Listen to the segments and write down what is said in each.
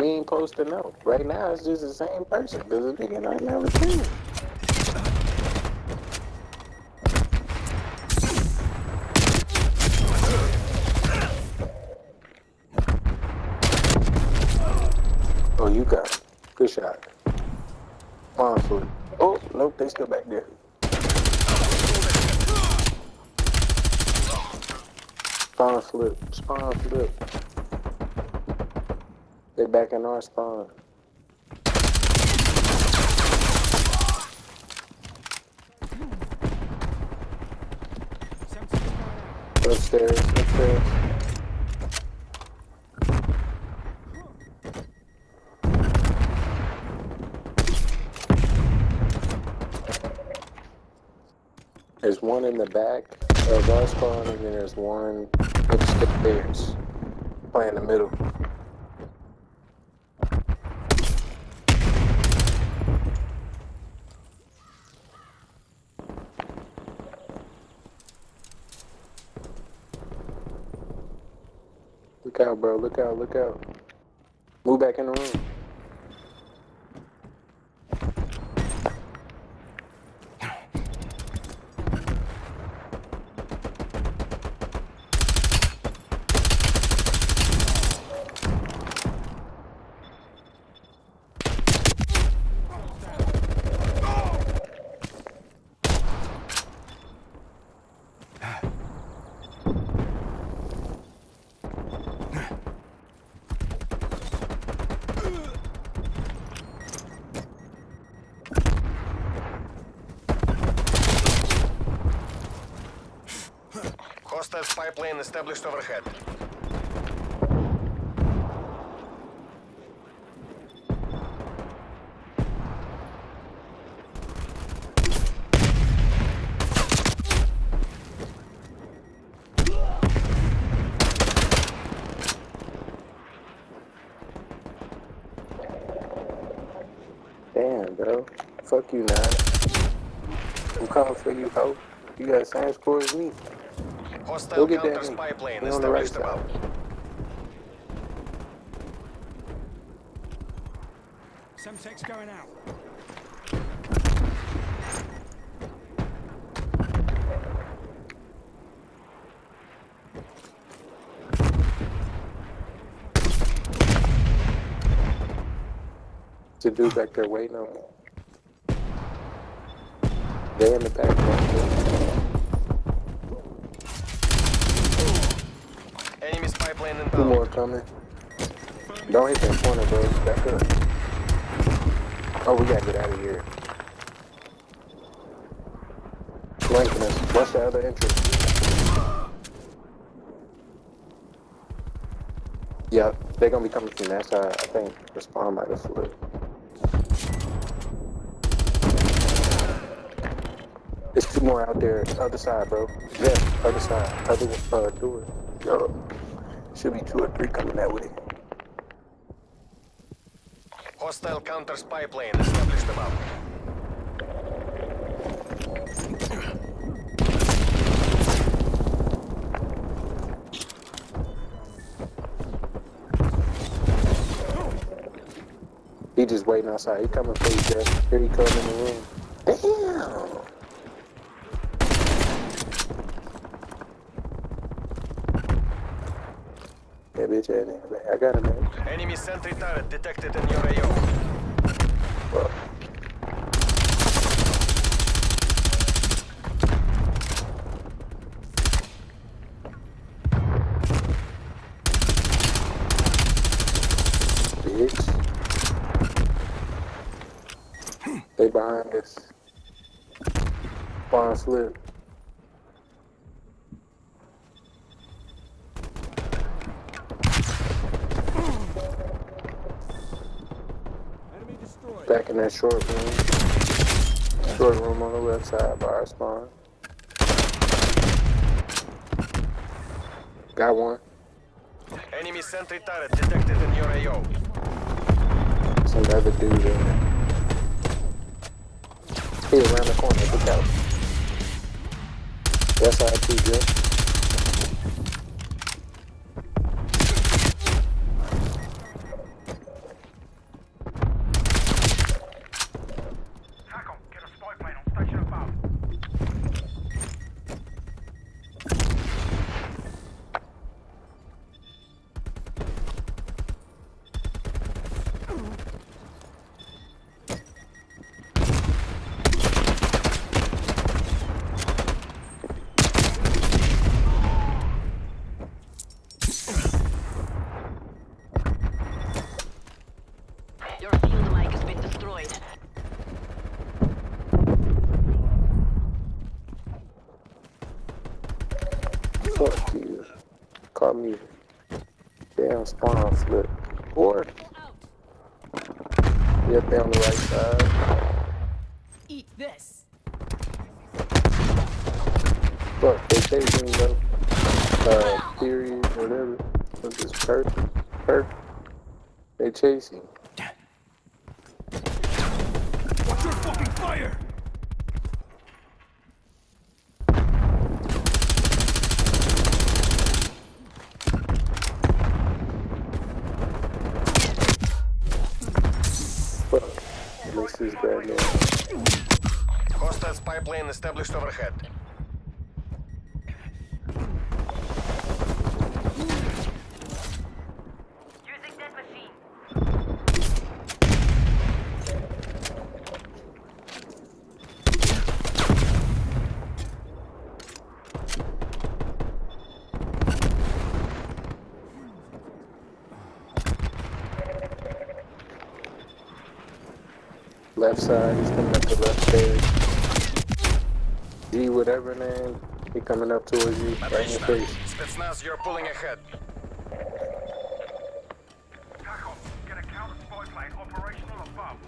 We ain't supposed to know. Right now, it's just the same person. Cause the nigga I never seen. Oh, you got it. Good shot. On. Oh, nope, they still back there. Spawn flip. Spawn flip. They back in our spawn. Upstairs, upstairs. There's one in the back of our spawn, and then there's one upstairs, playing the middle. Look out, bro. Look out, look out. Move back in the room. Spy plane established overhead. Damn, bro. Fuck you, man. I'm coming for you, ho. You got the same score as me. Hostile Go get that counter thing. spy plane He on the right established side. above. Semtex going out. To do back there waiting on me. They in the back. bro. Spy Two more coming. Don't hit that corner, bro. Back up. Oh, we gotta get out of here. Flanking us. What's the other entrance? Yep, they're gonna be coming from that side. I think the spawn might have flipped. There's two more out there. Other side, bro. Yeah, other side. Other uh, door. Yo. Should be two or three coming that way. Hostile counter spy plane Establish established above. He just waiting outside. He coming for you, Jeff. Here he comes in the room. Damn. Bitch ass nigga, man. I got him, man. Enemy sentry turret detected in your AO. Fuck. Bitch. They behind us. Spawn flip. In that short room. Short room on the left side by our spawn. Got one. Enemy sentry turret detected in your AO. Some other dude in there. He around the corner. Look out. West side too, Jeff. Call me. Damn spawn flip. Or, yep, they on the right side. Eat this. Fuck, they chasing me. Uh, period, whatever. What's this perk? Perk? They chasing. Watch your fucking fire! Fuck. At least this bad man. Hostile spy established overhead. Left side, he's coming up the left stairs. G, whatever name, he coming up towards you. Right in your face. Spetsnaz, you're pulling ahead. Get a counter spy plane operational above.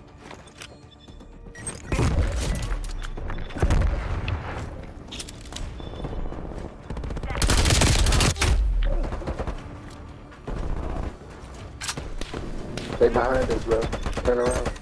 They behind us, bro. Turn around.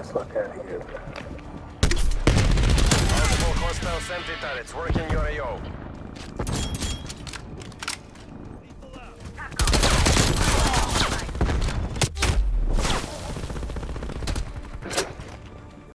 fuck out of here. Multiple hostile sentry turrets working your AO.